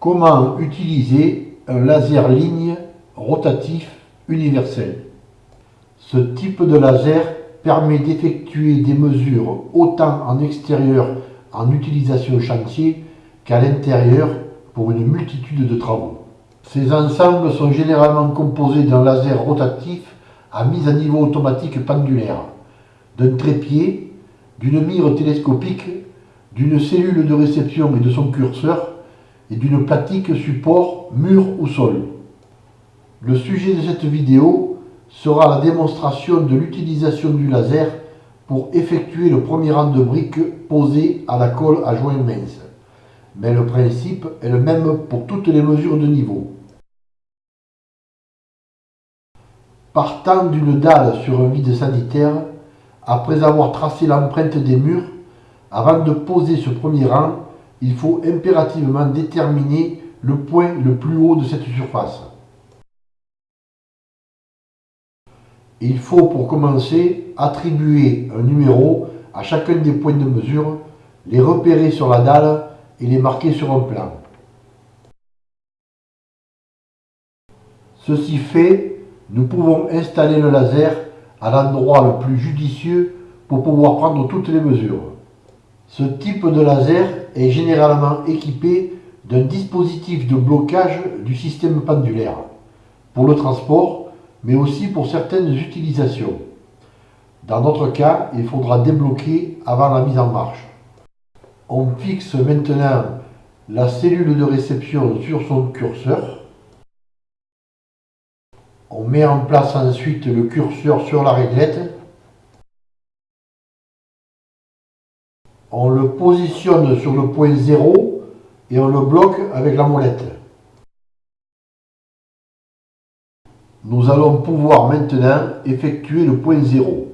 Comment utiliser un laser ligne rotatif universel? Ce type de laser permet d'effectuer des mesures autant en extérieur en utilisation chantier qu'à l'intérieur pour une multitude de travaux. Ces ensembles sont généralement composés d'un laser rotatif à mise à niveau automatique pendulaire, d'un trépied, d'une mire télescopique, d'une cellule de réception et de son curseur, et d'une platique support mur ou sol. Le sujet de cette vidéo sera la démonstration de l'utilisation du laser pour effectuer le premier rang de briques posées à la colle à joint mince. Mais le principe est le même pour toutes les mesures de niveau. Partant d'une dalle sur un vide sanitaire, après avoir tracé l'empreinte des murs, avant de poser ce premier rang, il faut impérativement déterminer le point le plus haut de cette surface. Il faut pour commencer attribuer un numéro à chacun des points de mesure, les repérer sur la dalle et les marquer sur un plan. Ceci fait, nous pouvons installer le laser à l'endroit le plus judicieux pour pouvoir prendre toutes les mesures. Ce type de laser est généralement équipé d'un dispositif de blocage du système pendulaire pour le transport, mais aussi pour certaines utilisations. Dans notre cas, il faudra débloquer avant la mise en marche. On fixe maintenant la cellule de réception sur son curseur. On met en place ensuite le curseur sur la réglette on le positionne sur le point 0 et on le bloque avec la molette. Nous allons pouvoir maintenant effectuer le point 0.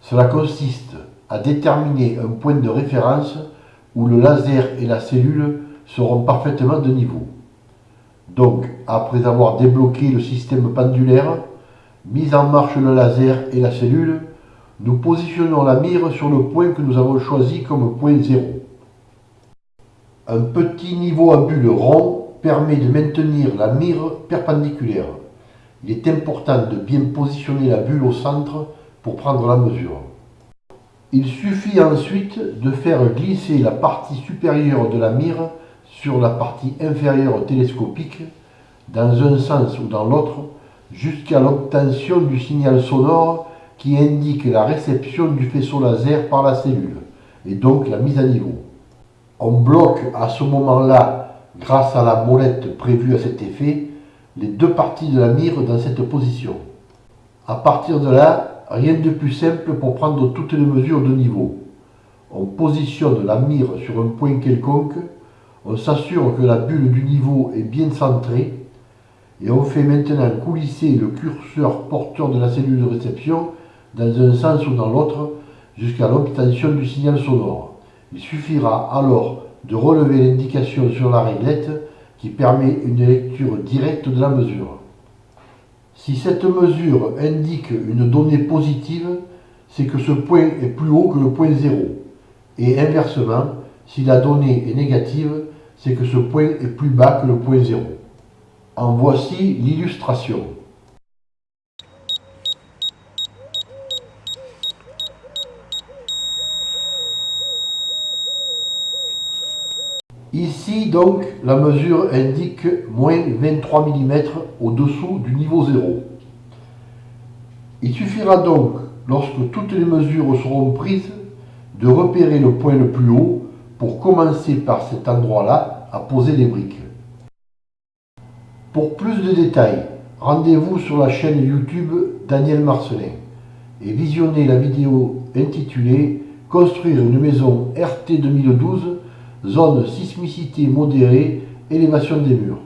Cela consiste à déterminer un point de référence où le laser et la cellule seront parfaitement de niveau. Donc, après avoir débloqué le système pendulaire, mis en marche le laser et la cellule, nous positionnons la mire sur le point que nous avons choisi comme point 0. Un petit niveau à bulle rond permet de maintenir la mire perpendiculaire. Il est important de bien positionner la bulle au centre pour prendre la mesure. Il suffit ensuite de faire glisser la partie supérieure de la mire sur la partie inférieure télescopique dans un sens ou dans l'autre jusqu'à l'obtention du signal sonore qui indique la réception du faisceau laser par la cellule, et donc la mise à niveau. On bloque à ce moment-là, grâce à la molette prévue à cet effet, les deux parties de la mire dans cette position. À partir de là, rien de plus simple pour prendre toutes les mesures de niveau. On positionne la mire sur un point quelconque, on s'assure que la bulle du niveau est bien centrée, et on fait maintenant coulisser le curseur porteur de la cellule de réception dans un sens ou dans l'autre jusqu'à l'obtention du signal sonore. Il suffira alors de relever l'indication sur la réglette qui permet une lecture directe de la mesure. Si cette mesure indique une donnée positive, c'est que ce point est plus haut que le point 0. Et inversement, si la donnée est négative, c'est que ce point est plus bas que le point 0. En voici l'illustration. Ici donc la mesure indique moins 23 mm au-dessous du niveau 0. Il suffira donc, lorsque toutes les mesures seront prises, de repérer le point le plus haut pour commencer par cet endroit-là à poser les briques. Pour plus de détails, rendez-vous sur la chaîne YouTube Daniel Marcelin et visionnez la vidéo intitulée Construire une maison RT 2012 zone sismicité modérée, élévation des murs.